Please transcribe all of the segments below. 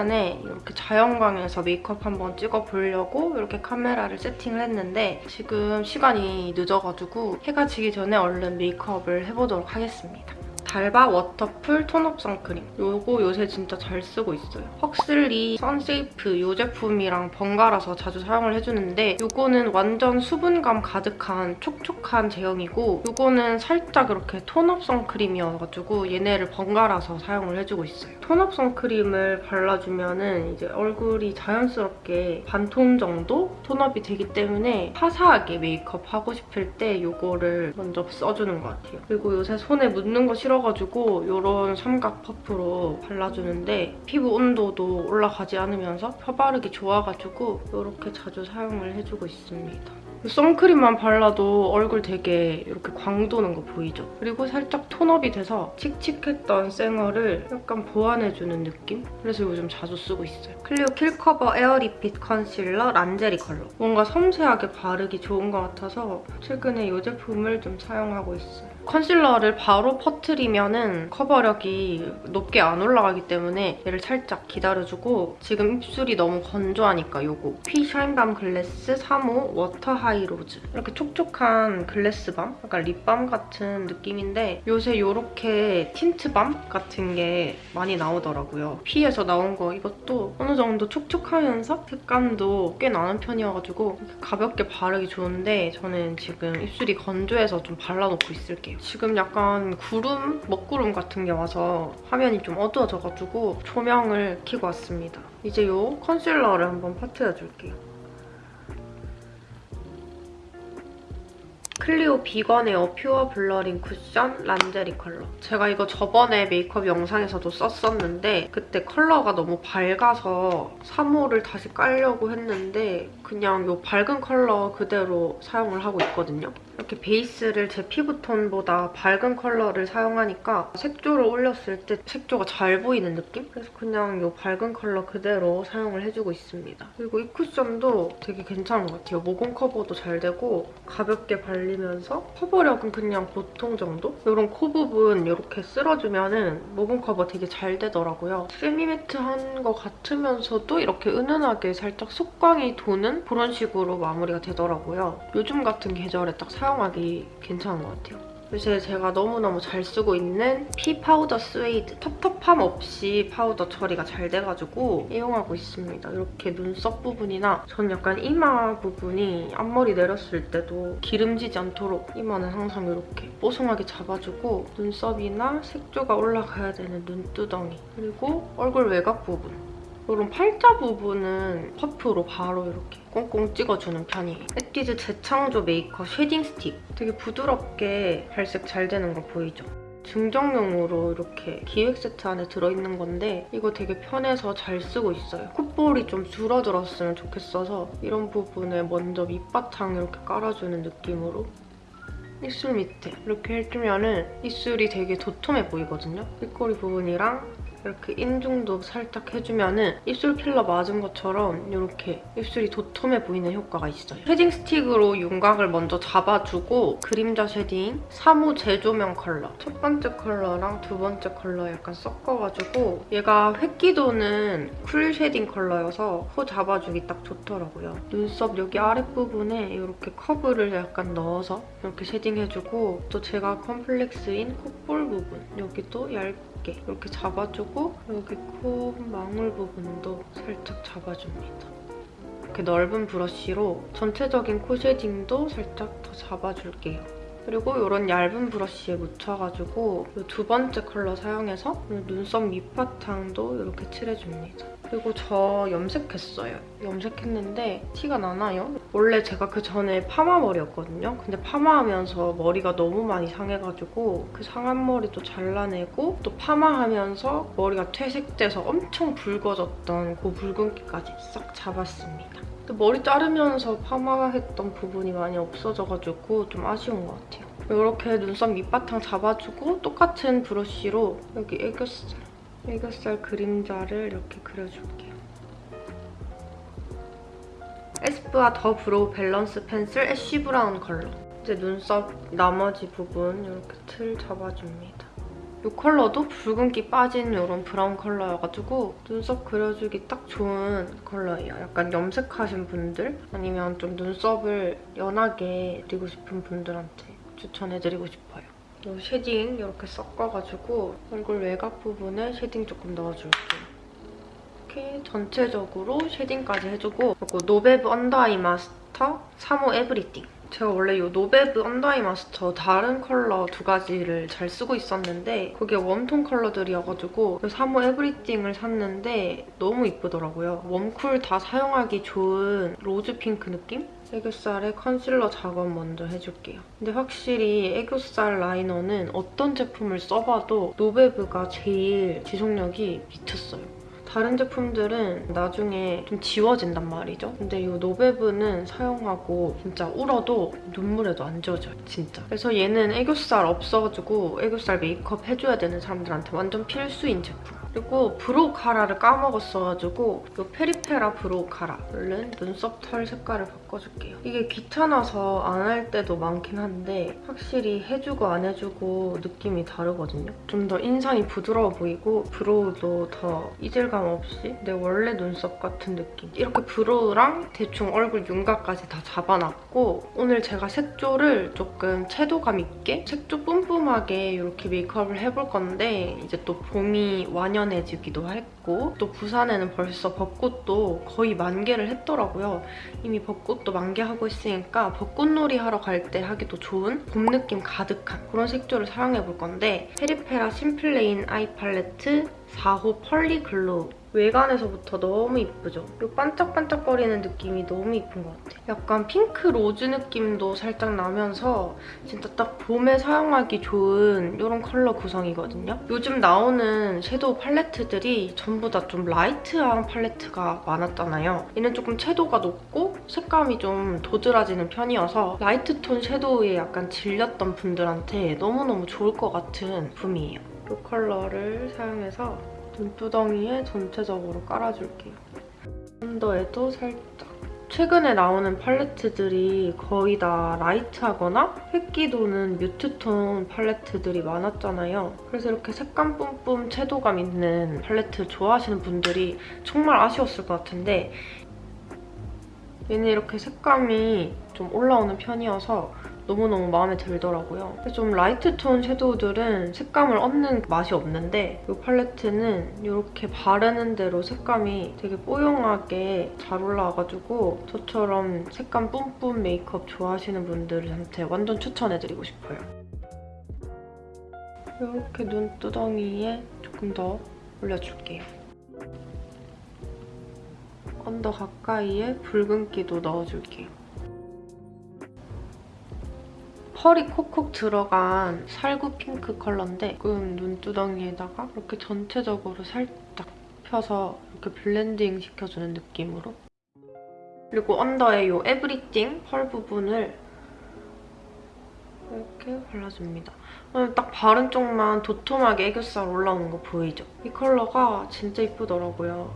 시간에 이렇게 자연광에서 메이크업 한번 찍어보려고 이렇게 카메라를 세팅을 했는데 지금 시간이 늦어가지고 해가 지기 전에 얼른 메이크업을 해보도록 하겠습니다. 달바 워터풀 tone up 선크림. 요거 요새 진짜 잘 쓰고 있어요. 헉슬리 선세이프 이 제품이랑 번갈아서 자주 사용을 해주는데 요거는 완전 수분감 가득한 촉촉한 제형이고 요거는 살짝 이렇게 tone up 선크림이어가지고 얘네를 번갈아서 사용을 해주고 있어요. tone up 선크림을 발라주면 은 이제 얼굴이 자연스럽게 반톤 정도 tone up이 되기 때문에 화사하게 메이크업 하고 싶을 때 요거를 먼저 써주는 것 같아요. 그리고 요새 손에 묻는 거 싫어 뿌려가지고 이런 삼각 퍼프로 발라주는데 피부 온도도 올라가지 않으면서 펴바르기 좋아가지고 이렇게 자주 사용을 해주고 있습니다. 선크림만 발라도 얼굴 되게 이렇게 광 도는 거 보이죠? 그리고 살짝 tone up이 돼서 칙칙했던 쌩얼을 약간 보완해주는 느낌? 그래서 요즘 자주 쓰고 있어요. 클리오 킬커버 에어 리핏 컨실러 란제리 컬러. 뭔가 섬세하게 바르기 좋은 것 같아서 최근에 이 제품을 좀 사용하고 있어요. 컨실러를 바로 퍼트리면 은 커버력이 높게 안 올라가기 때문에 얘를 살짝 기다려주고 지금 입술이 너무 건조하니까 요거 퓌 샤인밤 글래스 3호 워터 하이로즈 이렇게 촉촉한 글래스밤? 약간 립밤 같은 느낌인데 요새 이렇게 틴트밤 같은 게 많이 나오더라고요. 피에서 나온 거 이것도 어느 정도 촉촉하면서 색감도 꽤 나는 편이어가지고 가볍게 바르기 좋은데 저는 지금 입술이 건조해서 좀 발라놓고 있을게요. 지금 약간 구름, 먹구름 같은 게 와서 화면이 좀 어두워져가지고 조명을 켜고 왔습니다. 이제 이 컨실러를 한번 파트해줄게요. 클리오 비건 에어 퓨어 블러링 쿠션 란제리 컬러. 제가 이거 저번에 메이크업 영상에서도 썼었는데 그때 컬러가 너무 밝아서 3호를 다시 깔려고 했는데 그냥 이 밝은 컬러 그대로 사용을 하고 있거든요. 이렇게 베이스를 제 피부톤보다 밝은 컬러를 사용하니까 색조를 올렸을 때 색조가 잘 보이는 느낌? 그래서 그냥 이 밝은 컬러 그대로 사용을 해주고 있습니다. 그리고 이 쿠션도 되게 괜찮은 것 같아요. 모공 커버도 잘 되고 가볍게 발리면서 커버력은 그냥 보통 정도? 이런 코 부분 이렇게 쓸어주면 은 모공 커버 되게 잘 되더라고요. semi-matte한 것 같으면서도 이렇게 은은하게 살짝 속광이 도는 그런 식으로 마무리가 되더라고요. 요즘 같은 계절에 딱 사용 사용하기 괜찮은 것 같아요. 요새 제가 너무너무 잘 쓰고 있는 퓌 파우더 스웨이드 텁텁함 없이 파우더 처리가 잘 돼가지고 이용하고 있습니다. 이렇게 눈썹 부분이나 전 약간 이마 부분이 앞머리 내렸을 때도 기름지지 않도록 이마는 항상 이렇게 뽀송하게 잡아주고 눈썹이나 색조가 올라가야 되는 눈두덩이 그리고 얼굴 외곽 부분 이런 팔자 부분은 퍼프로 바로 이렇게 콩콩 찍어주는 편이에요. 에뛰드 재창조 메이커 shading stick. 되게 부드럽게 발색 잘 되는 거 보이죠? 증정용으로 이렇게 기획 세트 안에 들어있는 건데 이거 되게 편해서 잘 쓰고 있어요. 콧볼이 좀 줄어들었으면 좋겠어서 이런 부분에 먼저 밑바탕 이렇게 깔아주는 느낌으로 입술 밑에 이렇게 해주면 은 입술이 되게 도톰해 보이거든요. 입꼬리 부분이랑 이렇게 인중도 살짝 해주면 은 입술 필러 맞은 것처럼 이렇게 입술이 도톰해 보이는 효과가 있어요. shading stick으로 윤곽을 먼저 잡아주고 그림자 shading 3호 재조명 컬러 첫 번째 컬러랑 두 번째 컬러 약간 섞어가지고 얘가 회끼 도는 cool shading 컬러여서 코 잡아주기 딱 좋더라고요. 눈썹 여기 아랫부분에 이렇게 커브를 약간 넣어서 이렇게 shading해주고 또 제가 컴플렉스인 콧볼 부분 여기도 얇게 얇게 이렇게 잡아주고 여기 코 망울 부분도 살짝 잡아줍니다. 이렇게 넓은 브러쉬로 전체적인 코 shading도 살짝 더 잡아줄게요. 그리고 이런 얇은 브러쉬에 묻혀가지고 두 번째 컬러 사용해서 눈썹 밑바탕도 이렇게 칠해줍니다. 그리고 저 염색했어요. 염색했는데 티가 나나요? 원래 제가 그 전에 파마 머리였거든요. 근데 파마하면서 머리가 너무 많이 상해가지고 그 상한 머리도 잘라내고 또 파마하면서 머리가 퇴색돼서 엄청 붉어졌던 그 붉은기까지 싹 잡았습니다. 머리 자르면서 파마했던 부분이 많이 없어져가지고 좀 아쉬운 것 같아요. 이렇게 눈썹 밑바탕 잡아주고 똑같은 브러쉬로 여기 애교살 애교살 그림자를 이렇게 그려줄게요. 에스쁘아 더 브로우 밸런스 펜슬 애쉬 브라운 컬러. 이제 눈썹 나머지 부분 이렇게 틀 잡아줍니다. 이 컬러도 붉은기 빠진 이런 브라운 컬러여가지고 눈썹 그려주기 딱 좋은 컬러예요. 약간 염색하신 분들 아니면 좀 눈썹을 연하게 그리고 싶은 분들한테 추천해드리고 싶어요. 이 shading 이렇게 섞어가지고 얼굴 외곽 부분에 shading 조금 넣어줄게요. 이렇게 전체적으로 shading까지 해주고 그리고 노베브 언더 아이 마스터 3호 everything 제가 원래 이 노베브 언더아이 마스터 다른 컬러 두 가지를 잘 쓰고 있었는데 그게 warm tone 컬러들이어가지고 3호 everything을 샀는데 너무 이쁘더라고요. warm cool 다 사용하기 좋은 로즈 핑크 느낌? 애교살에 컨실러 작업 먼저 해줄게요. 근데 확실히 애교살 라이너는 어떤 제품을 써봐도 노베브가 제일 지속력이 미쳤어요. 다른 제품들은 나중에 좀 지워진단 말이죠. 근데 이 노베브는 사용하고 진짜 울어도 눈물에도 안 지워져요, 진짜. 그래서 얘는 애교살 없어가지고 애교살 메이크업 해줘야 되는 사람들한테 완전 필수인 제품. 그리고 brow cara를 까먹었어가지고 이 페리페라 brow cara 얼른 눈썹 털 색깔을 바꿔줄게요. 이게 귀찮아서 안 할 때도 많긴 한데 확실히 해주고 안 해주고 느낌이 다르거든요. 좀 더 인상이 부드러워 보이고 brow도 더 이질감 없이 내 원래 눈썹 같은 느낌. 이렇게 brow랑 대충 얼굴 윤곽까지 다 잡아놨고 오늘 제가 색조를 조금 채도감 있게 색조 뿜뿜하게 이렇게 메이크업을 해볼 건데 이제 또 봄이 완연 완연해지기도 했고 또 부산에는 벌써 벚꽃도 거의 만개를 했더라고요. 이미 벚꽃도 만개하고 있으니까 벚꽃놀이 하러 갈 때 하기도 좋은 봄 느낌 가득한 그런 색조를 사용해볼 건데 페리페라 심플레인 아이 팔레트 4호 pearly glow 외관에서부터 너무 이쁘죠? 이 반짝반짝거리는 느낌이 너무 이쁜 것 같아요. 약간 핑크 로즈 느낌도 살짝 나면서 진짜 딱 봄에 사용하기 좋은 이런 컬러 구성이거든요. 요즘 나오는 섀도우 팔레트들이 전부 다 좀 light한 팔레트가 많았잖아요. 얘는 조금 채도가 높고 색감이 좀 도드라지는 편이어서 light톤 섀도우에 약간 질렸던 분들한테 너무너무 좋을 것 같은 제품이에요. 이 컬러를 사용해서 눈두덩이에 전체적으로 깔아줄게요. 언더에도 살짝. 최근에 나오는 팔레트들이 거의 다 light하거나 회기 도는 mute톤 팔레트들이 많았잖아요. 그래서 이렇게 색감 뿜뿜 채도감 있는 팔레트 좋아하시는 분들이 정말 아쉬웠을 것 같은데 얘는 이렇게 색감이 좀 올라오는 편이어서 너무너무 마음에 들더라고요. 좀 light 톤 섀도우들은 색감을 얹는 맛이 없는데 이 팔레트는 이렇게 바르는 대로 색감이 되게 뽀용하게 잘 올라와가지고 저처럼 색감 뿜뿜 메이크업 좋아하시는 분들한테 완전 추천해드리고 싶어요. 이렇게 눈두덩이에 조금 더 올려줄게요. under 가까이에 붉은기도 넣어줄게요. 펄이 콕콕 들어간 살구 핑크 컬러인데 조금 눈두덩이에다가 이렇게 전체적으로 살짝 펴서 이렇게 blending 시켜주는 느낌으로 그리고 under에 이 everything 펄 부분을 이렇게 발라줍니다. 딱 바른 쪽만 도톰하게 애교살 올라오는 거 보이죠? 이 컬러가 진짜 이쁘더라고요.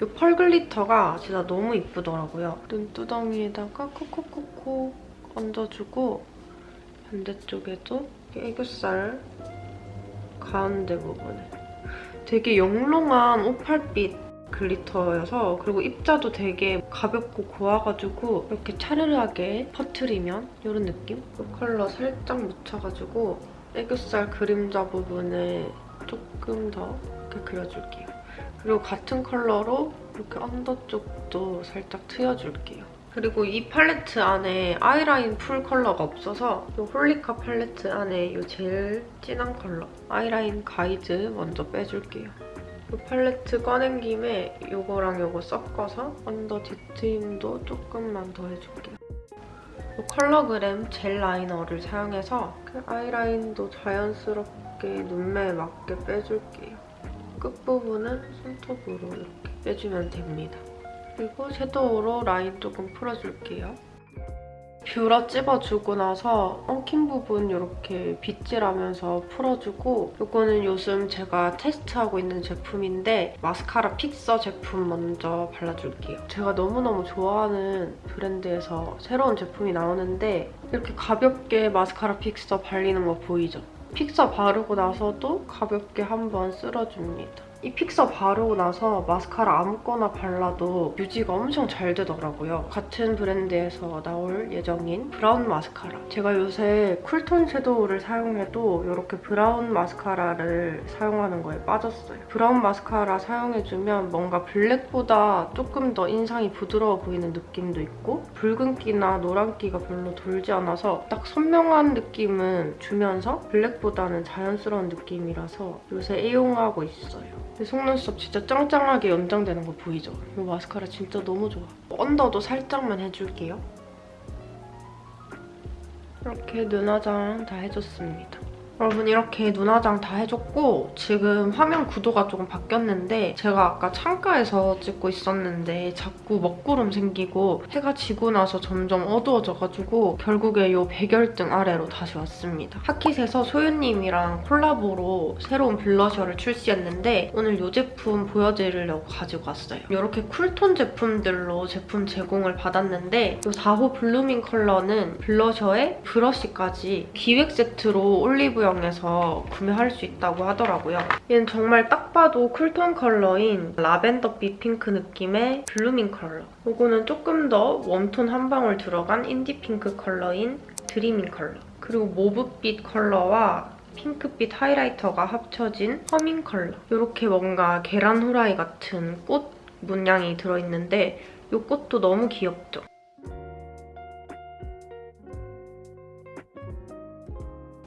이 펄 glitter가 진짜 너무 이쁘더라고요. 눈두덩이에다가 콕콕콕콕 얹어주고 반대쪽에도 애교살 가운데 부분에 되게 영롱한 오팔빛 glitter여서 그리고 입자도 되게 가볍고 고와가지고 이렇게 차르르하게 퍼트리면 이런 느낌? 이 컬러 살짝 묻혀가지고 애교살 그림자 부분에 조금 더 이렇게 그려줄게요. 그리고 같은 컬러로 이렇게 under 쪽도 살짝 트여줄게요. 그리고 이 팔레트 안에 아이라인 풀 컬러가 없어서 이 홀리카 팔레트 안에 이 제일 진한 컬러 아이라인 가이드 먼저 빼줄게요. 이 팔레트 꺼낸 김에 이거랑 이거 섞어서 under 뒤트임도 조금만 더 해줄게요. 이 컬러그램 gel liner를 사용해서 그 아이라인도 자연스럽게 눈매에 맞게 빼줄게요. 끝부분은 손톱으로 이렇게 빼주면 됩니다. 그리고 섀도우로 라인 조금 풀어줄게요. 뷰러 찝어주고 나서 엉킨 부분 이렇게 빗질하면서 풀어주고 이거는 요즘 제가 테스트하고 있는 제품인데 마스카라 픽서 제품 먼저 발라줄게요. 제가 너무너무 좋아하는 브랜드에서 새로운 제품이 나오는데 이렇게 가볍게 마스카라 픽서 발리는 거 보이죠? 픽서 바르고 나서도 가볍게 한번 쓸어줍니다. 이 픽서 바르고 나서 마스카라 아무거나 발라도 유지가 엄청 잘 되더라고요. 같은 브랜드에서 나올 예정인 브라운 마스카라. 제가 요새 쿨톤 섀도우를 사용해도 이렇게 브라운 마스카라를 사용하는 거에 빠졌어요. 브라운 마스카라 사용해주면 뭔가 블랙보다 조금 더 인상이 부드러워 보이는 느낌도 있고 붉은기나 노란기가 별로 돌지 않아서 딱 선명한 느낌은 주면서 블랙보다는 자연스러운 느낌이라서 요새 애용하고 있어요. 근데 속눈썹 진짜 짱짱하게 연장되는 거 보이죠? 이 마스카라 진짜 너무 좋아. 언더도 살짝만 해줄게요. 이렇게 눈화장 다 해줬습니다. 여러분 이렇게 눈화장 다 해줬고 지금 화면 구도가 조금 바뀌었는데 제가 아까 창가에서 찍고 있었는데 자꾸 먹구름 생기고 해가 지고 나서 점점 어두워져가지고 결국에 이 백열등 아래로 다시 왔습니다. 하킷에서 소윤님이랑 콜라보로 새로운 블러셔를 출시했는데 오늘 이 제품 보여드리려고 가지고 왔어요. 이렇게 쿨톤 제품들로 제품 제공을 받았는데 이 4호 blooming 컬러는 블러셔에 브러쉬까지 기획 세트로 올리브 영에서 구매할 수 있다고 하더라고요. 얘는 정말 딱 봐도 cool톤 컬러인 라벤더빛 핑크 느낌의 blooming 컬러. 이거는 조금 더 warm톤 한 방울 들어간 인디 핑크 컬러인 dreaming 컬러. 그리고 mauve빛 컬러와 핑크빛 highlighter가 합쳐진 humming 컬러. 이렇게 뭔가 계란 후라이 같은 꽃 문양이 들어있는데 이 꽃도 너무 귀엽죠?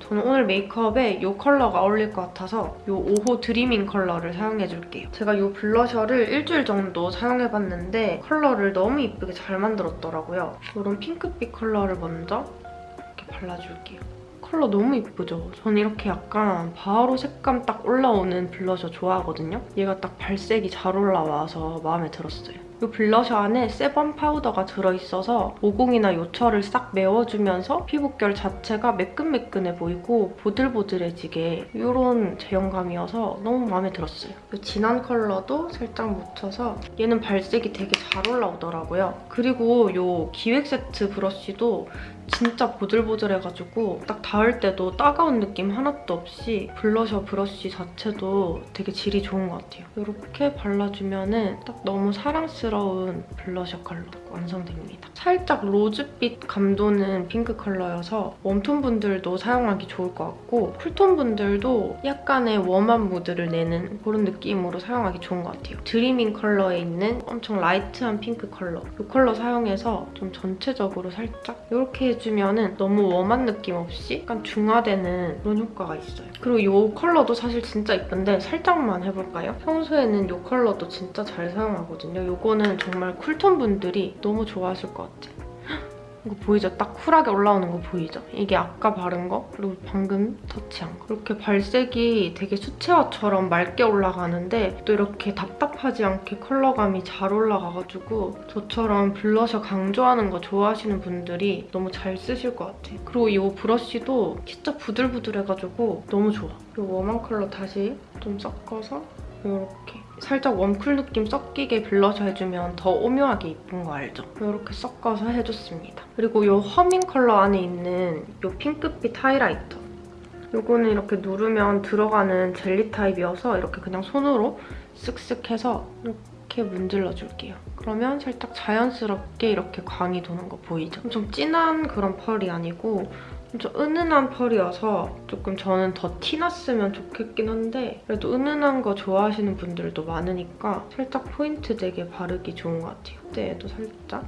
저는 오늘 메이크업에 이 컬러가 어울릴 것 같아서 이 5호 dreaming 컬러를 사용해줄게요. 제가 이 blusher를 일주일 정도 사용해봤는데 컬러를 너무 이쁘게 잘 만들었더라고요. 이런 핑크빛 컬러를 먼저 이렇게 발라줄게요. 컬러 너무 이쁘죠? 저는 이렇게 약간 바로 색감 딱 올라오는 블러셔 좋아하거든요. 얘가 딱 발색이 잘 올라와서 마음에 들었어요. 이 블러셔 안에 sebum 파우더가 들어있어서 모공이나 요철을 싹 메워주면서 피부결 자체가 매끈매끈해 보이고 보들보들해지게 이런 제형감이어서 너무 마음에 들었어요. 이 진한 컬러도 살짝 묻혀서 얘는 발색이 되게 잘 올라오더라고요. 그리고 이 기획 세트 브러쉬도 진짜 보들보들해가지고 딱 닿을 때도 따가운 느낌 하나도 없이 블러셔 브러쉬 자체도 되게 질이 좋은 것 같아요. 이렇게 발라주면 딱 너무 사랑스러운 블러셔 컬러 완성됩니다. 살짝 rose빛 감도는 핑크 컬러여서 warm톤 분들도 사용하기 좋을 것 같고 cool톤 분들도 약간의 warm한 무드를 내는 그런 느낌으로 사용하기 좋은 것 같아요. dreaming 컬러에 있는 엄청 light한 핑크 컬러 이 컬러 사용해서 좀 전체적으로 살짝 이렇게 해주면 너무 warm한 느낌 없이 약간 중화되는 그런 효과가 있어요. 그리고 이 컬러도 사실 진짜 이쁜데 살짝만 해볼까요? 평소에는 이 컬러도 진짜 잘 사용하거든요. 이거는 정말 쿨톤 분들이 너무 좋아하실 것 같아요. 이거 보이죠? 딱 쿨하게 올라오는 거 보이죠? 이게 아까 바른 거 그리고 방금 터치한 거. 이렇게 발색이 되게 수채화처럼 맑게 올라가는데 또 이렇게 답답하지 않게 컬러감이 잘 올라가가지고 저처럼 블러셔 강조하는 거 좋아하시는 분들이 너무 잘 쓰실 것 같아요. 그리고 이 브러쉬도 진짜 부들부들해가지고 너무 좋아. 이 warm한 컬러 다시 좀 섞어서 이렇게 살짝 warm cool 느낌 섞이게 블러셔 해주면 더 오묘하게 이쁜 거 알죠? 이렇게 섞어서 해줬습니다. 그리고 이 humming 컬러 안에 있는 이 핑크빛 highlighter. 이거는 이렇게 누르면 들어가는 젤리 타입이어서 이렇게 그냥 손으로 쓱쓱 해서 이렇게 문질러 줄게요. 그러면 살짝 자연스럽게 이렇게 광이 도는 거 보이죠? 좀 진한 그런 펄이 아니고 좀 은은한 펄이어서 조금 저는 더 티났으면 좋겠긴 한데 그래도 은은한 거 좋아하시는 분들도 많으니까 살짝 포인트 되게 바르기 좋은 것 같아요. 그때도 살짝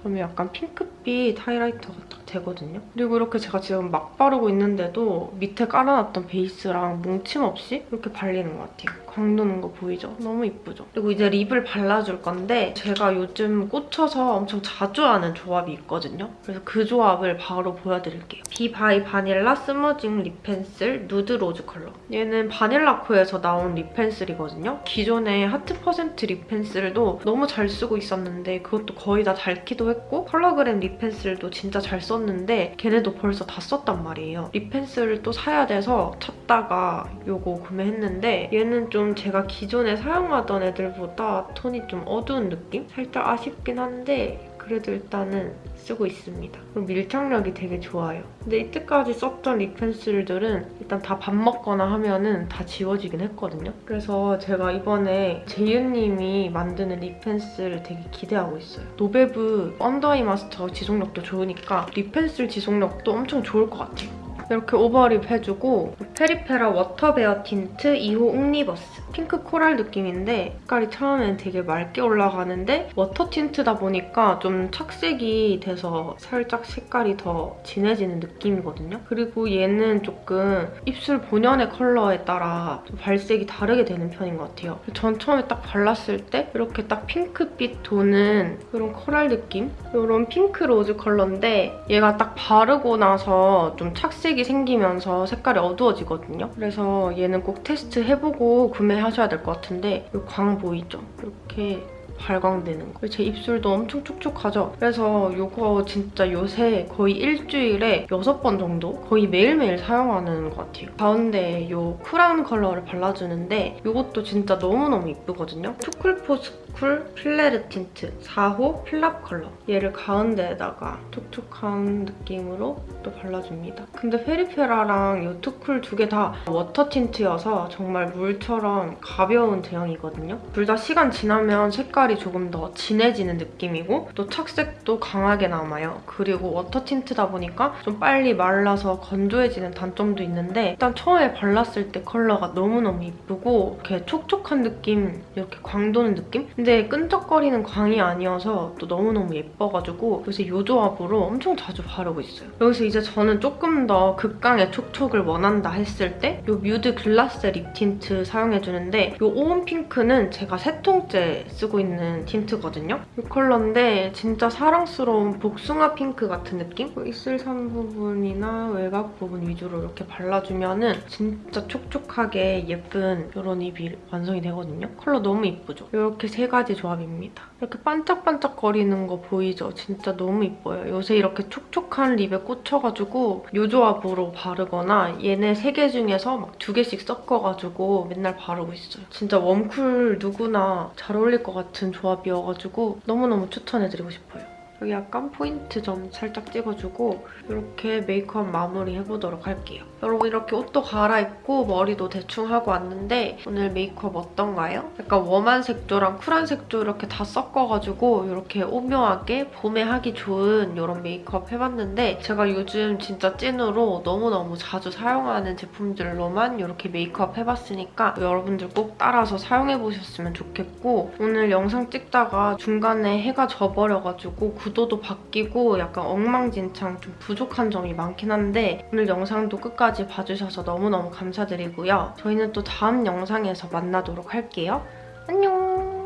그러면 약간 핑크빛 highlighter가 딱 되거든요. 그리고 이렇게 제가 지금 막 바르고 있는데도 밑에 깔아놨던 베이스랑 뭉침 없이 이렇게 발리는 것 같아요. 광 도는 거 보이죠? 너무 이쁘죠? 그리고 이제 lip을 발라줄 건데 제가 요즘 꽂혀서 엄청 자주 하는 조합이 있거든요. 그래서 그 조합을 바로 보여드릴게요. 비바이 바닐라 smudging lip pencil nude rose 컬러. 얘는 바닐라코에서 나온 lip pencil이거든요. 기존의 하트 퍼센트 lip pencil도 너무 잘 쓰고 있었는데 그것도 거의 다 닳기도 했고 컬러그램 lip pencil도 진짜 잘 썼는데 걔네도 벌써 다 썼단 말이에요. lip pencil을 또 사야 돼서 찾다가 요거 구매했는데 얘는 좀 제가 기존에 사용하던 애들보다 톤이 좀 어두운 느낌? 살짝 아쉽긴 한데 그래도 일단은 쓰고 있습니다. 그리고 밀착력이 되게 좋아요. 근데 이때까지 썼던 lip pencil들은 일단 다 밥 먹거나 하면은 다 지워지긴 했거든요. 그래서 제가 이번에 제이유님이 만드는 lip pencil을 되게 기대하고 있어요. 노베브 under eye master 지속력도 좋으니까 lip pencil 지속력도 엄청 좋을 것 같아요. 이렇게 overlip 해주고 페리페라 water bare tint 2호 옥니버스 핑크 coral 느낌인데 색깔이 처음엔 되게 맑게 올라가는데 water tint다 보니까 좀 착색이 돼서 살짝 색깔이 더 진해지는 느낌이거든요. 그리고 얘는 조금 입술 본연의 컬러에 따라 좀 발색이 다르게 되는 편인 것 같아요. 전 처음에 딱 발랐을 때 이렇게 딱 핑크빛 도는 그런 coral 느낌? 이런 핑크 rose 컬러인데 얘가 딱 바르고 나서 좀 착색이 생기면서 색깔이 어두워지거든요. 그래서 얘는 꼭 테스트 해보고 구매 하셔야 될 것 같은데 이 광 보이죠? 이렇게 발광되는 거. 제 입술도 엄청 촉촉하죠? 그래서 이거 진짜 요새 거의 일주일에 6번 정도? 거의 매일매일 사용하는 것 같아요. 가운데 이 cool한 컬러를 발라주는데 이것도 진짜 너무너무 이쁘거든요. too cool for school 필레르 틴트 4호 필랍 컬러. 얘를 가운데에다가 촉촉한 느낌으로 또 발라줍니다. 근데 페리페라랑 이 투쿨 두 개 다 water tint여서 정말 물처럼 가벼운 제형이거든요. 둘 다 시간 지나면 색깔 이 조금 더 진해지는 느낌이고 또 착색도 강하게 남아요. 그리고 water tint다 보니까 좀 빨리 말라서 건조해지는 단점도 있는데 일단 처음에 발랐을 때 컬러가 너무너무 이쁘고 이렇게 촉촉한 느낌, 이렇게 광 도는 느낌? 근데 끈적거리는 광이 아니어서 또 너무너무 예뻐가지고 요새 이 조합으로 엄청 자주 바르고 있어요. 여기서 이제 저는 조금 더 극강의 촉촉을 원한다 했을 때 이 뮤드 glass lip tint 사용해주는데 이 오온 핑크는 제가 세 통째 쓰고 있는 tint거든요. 이 컬러인데 진짜 사랑스러운 복숭아 핑크 같은 느낌? 그 입술선 부분이나 외곽 부분 위주로 이렇게 발라주면 은 진짜 촉촉하게 예쁜 이런 입이 완성이 되거든요. 컬러 너무 이쁘죠? 이렇게 세 가지 조합입니다. 이렇게 반짝반짝거리는 거 보이죠? 진짜 너무 이뻐요. 요새 이렇게 촉촉한 lip에 꽂혀가지고 이 조합으로 바르거나 얘네 세 개 중에서 막 두 개씩 섞어가지고 맨날 바르고 있어요. 진짜 warm cool 누구나 잘 어울릴 것 같은 조합이어가지고 너무너무 추천해드리고 싶어요. 여기 약간 포인트 점 살짝 찍어주고 이렇게 메이크업 마무리 해보도록 할게요. 여러분 이렇게 옷도 갈아입고 머리도 대충 하고 왔는데 오늘 메이크업 어떤가요? 약간 warm한 색조랑 쿨한 색조 이렇게 다 섞어가지고 이렇게 오묘하게 봄에 하기 좋은 이런 메이크업 해봤는데 제가 요즘 진짜 찐으로 너무너무 자주 사용하는 제품들로만 이렇게 메이크업 해봤으니까 여러분들 꼭 따라서 사용해보셨으면 좋겠고 오늘 영상 찍다가 중간에 해가 져버려가지고 구도도 바뀌고 약간 엉망진창 좀 부족한 점이 많긴 한데 오늘 영상도 끝까지 봐주셔서 너무너무 감사드리고요. 저희는 또 다음 영상에서 만나도록 할게요. 안녕!